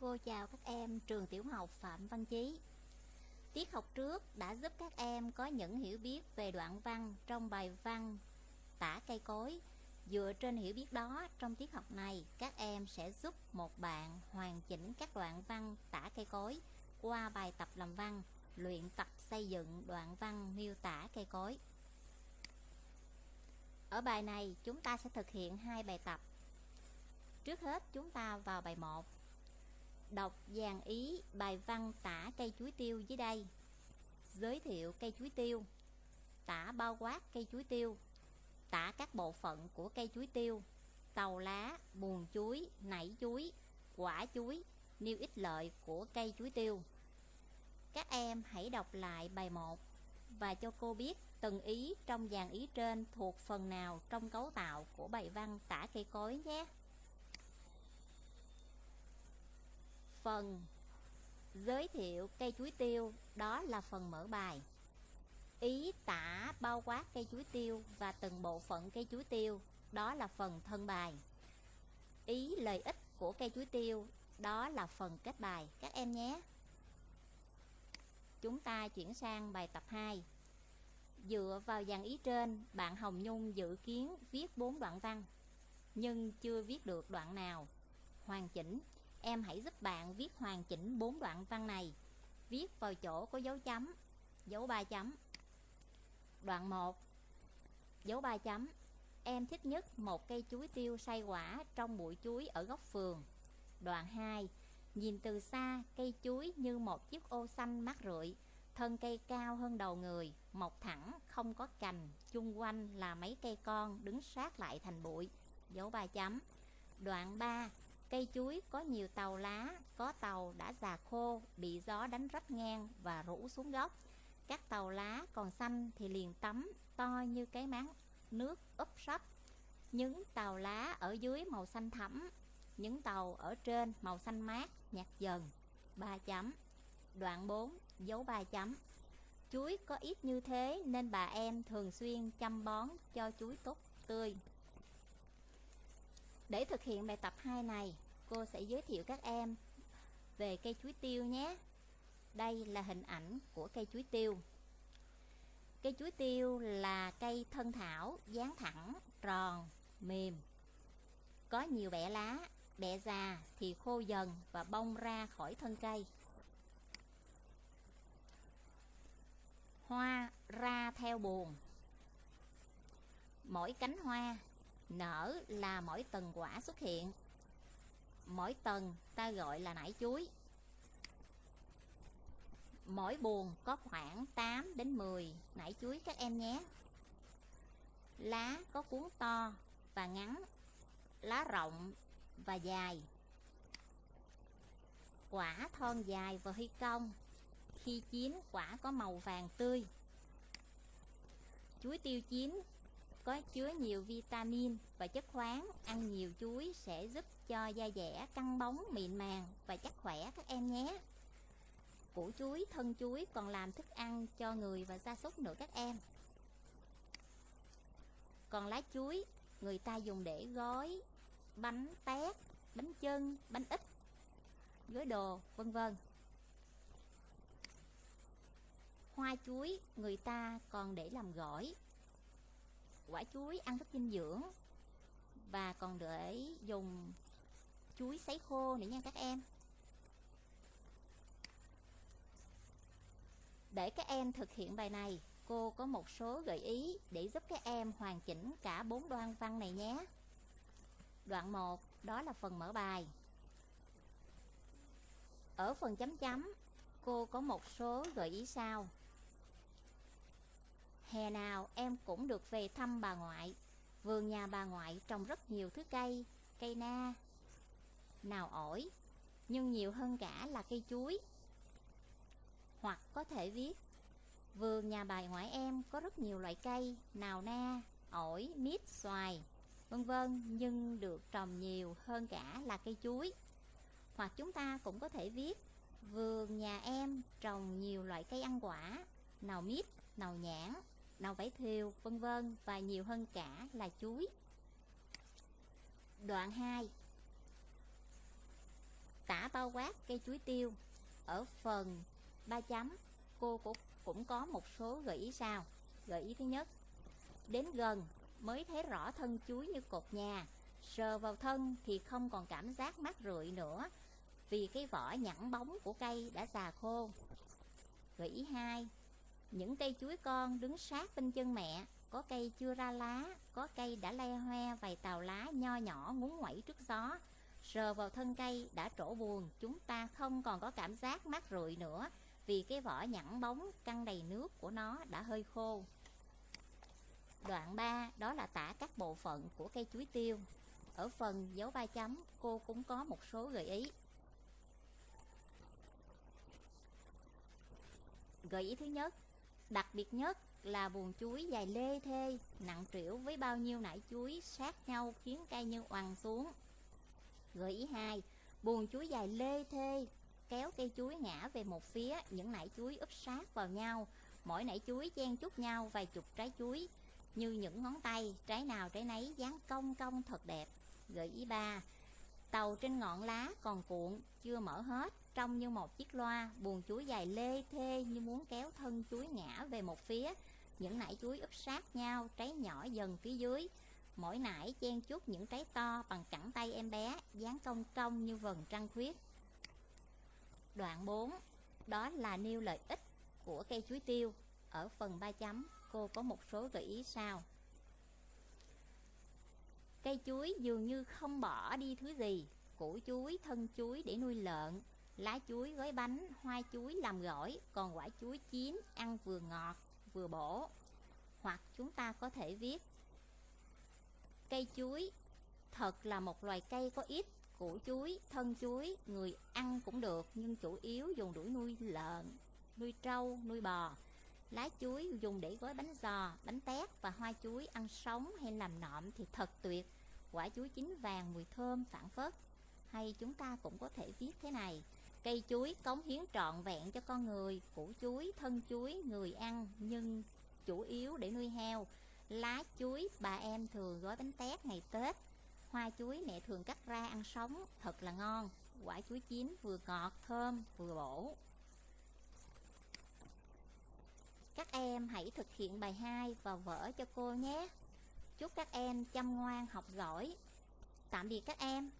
Cô chào các em trường tiểu học Phạm Văn Chí. Tiết học trước đã giúp các em có những hiểu biết về đoạn văn trong bài văn tả cây cối. Dựa trên hiểu biết đó, trong tiết học này, các em sẽ giúp một bạn hoàn chỉnh các đoạn văn tả cây cối qua bài tập làm văn, luyện tập xây dựng đoạn văn miêu tả cây cối. Ở bài này, chúng ta sẽ thực hiện hai bài tập. Trước hết, chúng ta vào bài 1 Đọc dàn ý bài văn tả cây chuối tiêu dưới đây. Giới thiệu cây chuối tiêu. Tả bao quát cây chuối tiêu. Tả các bộ phận của cây chuối tiêu. Tàu lá, buồn chuối, nảy chuối, quả chuối Nêu ích lợi của cây chuối tiêu. Các em hãy đọc lại bài 1 Và cho cô biết từng ý trong dàn ý trên thuộc phần nào trong cấu tạo của bài văn tả cây cối nhé. Phần giới thiệu cây chuối tiêu đó là phần mở bài. Ý tả bao quát cây chuối tiêu và từng bộ phận cây chuối tiêu đó là phần thân bài. Ý lợi ích của cây chuối tiêu đó là phần kết bài các em nhé. Chúng ta chuyển sang bài tập 2. Dựa vào dàn ý trên, bạn Hồng Nhung dự kiến viết 4 đoạn văn, nhưng chưa viết được đoạn nào hoàn chỉnh Em hãy giúp bạn viết hoàn chỉnh bốn đoạn văn này. Viết vào chỗ có dấu chấm, Dấu ba chấm. Đoạn 1 Dấu ba chấm. Em thích nhất một cây chuối tiêu say quả trong bụi chuối ở góc phường. Đoạn 2 Nhìn từ xa, cây chuối như một chiếc ô xanh mát rượi. Thân cây cao hơn đầu người, Mọc thẳng, không có cành. Chung quanh là mấy cây con đứng sát lại thành bụi. Dấu ba chấm. Đoạn 3 Cây chuối có nhiều tàu lá, có tàu đã già khô, bị gió đánh rách ngang và rũ xuống gốc. Các tàu lá còn xanh thì liền tắm, to như cái máng nước úp sấp. Những tàu lá ở dưới màu xanh thẫm, những tàu ở trên màu xanh mát, nhạt dần. 3 chấm. Đoạn 4, dấu 3 chấm. Chuối có ít như thế nên bà em thường xuyên chăm bón cho chuối tốt tươi. Để thực hiện bài tập 2 này, cô sẽ giới thiệu các em về cây chuối tiêu nhé. Đây là hình ảnh của cây chuối tiêu. Cây chuối tiêu là cây thân thảo, dáng thẳng, tròn, mềm. Có nhiều bẻ lá, bẻ già thì khô dần và bông ra khỏi thân cây. Hoa ra theo buồn Mỗi cánh hoa Nở là mỗi tầng quả xuất hiện Mỗi tầng ta gọi là nải chuối. Mỗi buồn có khoảng 8 đến 10 nải chuối các em nhé. Lá có cuốn to và ngắn, Lá rộng và dài. Quả thon dài và huy cong. Khi chín, quả có màu vàng tươi. Chuối tiêu chín có chứa nhiều vitamin và chất khoáng. Ăn nhiều chuối sẽ giúp cho da dẻ, căng bóng, mịn màng và chắc khỏe các em nhé. Củ chuối, thân chuối còn làm thức ăn cho người và gia súc nữa các em. Còn lá chuối, người ta dùng để gói bánh tét, bánh chân bánh ít gói đồ, vân vân. Hoa chuối người ta còn để làm gỏi quả chuối ăn rất dinh dưỡng. Và còn để dùng chuối sấy khô nữa nha các em. Để các em thực hiện bài này, cô có một số gợi ý để giúp các em hoàn chỉnh cả bốn đoạn văn này nhé. Đoạn 1 đó là phần mở bài. Ở phần chấm chấm, cô có một số gợi ý sau. Hè nào em cũng được về thăm bà ngoại Vườn nhà bà ngoại trồng rất nhiều thứ cây Cây na. Nào ổi Nhưng nhiều hơn cả là cây chuối. Hoặc có thể viết Vườn nhà bà ngoại em có rất nhiều loại cây Nào na, ổi, mít, xoài Vân vân Nhưng được trồng nhiều hơn cả là cây chuối. Hoặc chúng ta cũng có thể viết Vườn nhà em trồng nhiều loại cây ăn quả Nào mít, nào nhãn, nào vải thiều, vân vân và nhiều hơn cả là chuối. Đoạn 2 Tả bao quát cây chuối tiêu. Ở phần 3 chấm Cô cũng, cũng có một số gợi ý sau. Gợi ý thứ nhất Đến gần mới thấy rõ thân chuối như cột nhà. Sờ vào thân thì không còn cảm giác mát rượi nữa Vì cái vỏ nhẵn bóng của cây đã già khô. Gợi ý 2 những cây chuối con đứng sát bên chân mẹ, Có cây chưa ra lá, Có cây đã le hoe vài tàu lá nho nhỏ ngúng ngoẩy trước gió. Sờ vào thân cây đã trổ buồn, Chúng ta không còn có cảm giác mát rượi nữa, Vì cái vỏ nhẵn bóng căng đầy nước của nó đã hơi khô. Đoạn 3 đó là tả các bộ phận của cây chuối tiêu. Ở phần dấu ba chấm, cô cũng có một số gợi ý. Gợi ý thứ nhất Đặc biệt nhất là buồn chuối dài lê thê, Nặng trĩu với bao nhiêu nải chuối sát nhau khiến cây như oằn xuống. Gợi ý 2 Buồn chuối dài lê thê Kéo cây chuối ngã về một phía, Những nải chuối úp sát vào nhau. Mỗi nải chuối chen chúc nhau vài chục trái chuối, Như những ngón tay, Trái nào trái nấy dáng cong cong thật đẹp. Gợi ý 3 Tàu trên ngọn lá còn cuộn, Chưa mở hết. Trông như một chiếc loa Buồn chuối dài lê thê Như muốn kéo thân chuối ngã về một phía Những nải chuối úp sát nhau Trái nhỏ dần phía dưới Mỗi nải chen chút những trái to bằng cẳng tay em bé, dáng cong cong như vần trăng khuyết. Đoạn 4, đó là nêu lợi ích của cây chuối tiêu. Ở phần 3 chấm, cô có một số gợi ý sau. Cây chuối dường như không bỏ đi thứ gì, củ chuối, thân chuối để nuôi lợn, lá chuối gói bánh, hoa chuối làm gỏi, còn quả chuối chín ăn vừa ngọt vừa bổ. Hoặc chúng ta có thể viết Cây chuối thật là một loài cây có ít củ chuối, thân chuối, người ăn cũng được nhưng chủ yếu dùng đuổi nuôi lợn, nuôi trâu, nuôi bò. Lá chuối dùng để gói bánh giò, bánh tét và hoa chuối ăn sống hay làm nộm thì thật tuyệt. Quả chuối chín vàng mùi thơm phản phất. Hay chúng ta cũng có thể viết thế này. Cây chuối cống hiến trọn vẹn cho con người, củ chuối, thân chuối, người ăn nhưng chủ yếu để nuôi heo. Lá chuối bà em thường gói bánh tét ngày Tết. Hoa chuối mẹ thường cắt ra ăn sống Thật là ngon. Quả chuối chín vừa ngọt thơm vừa bổ. Các em hãy thực hiện bài 2 và vở cho cô nhé. Chúc các em chăm ngoan học giỏi. Tạm biệt các em.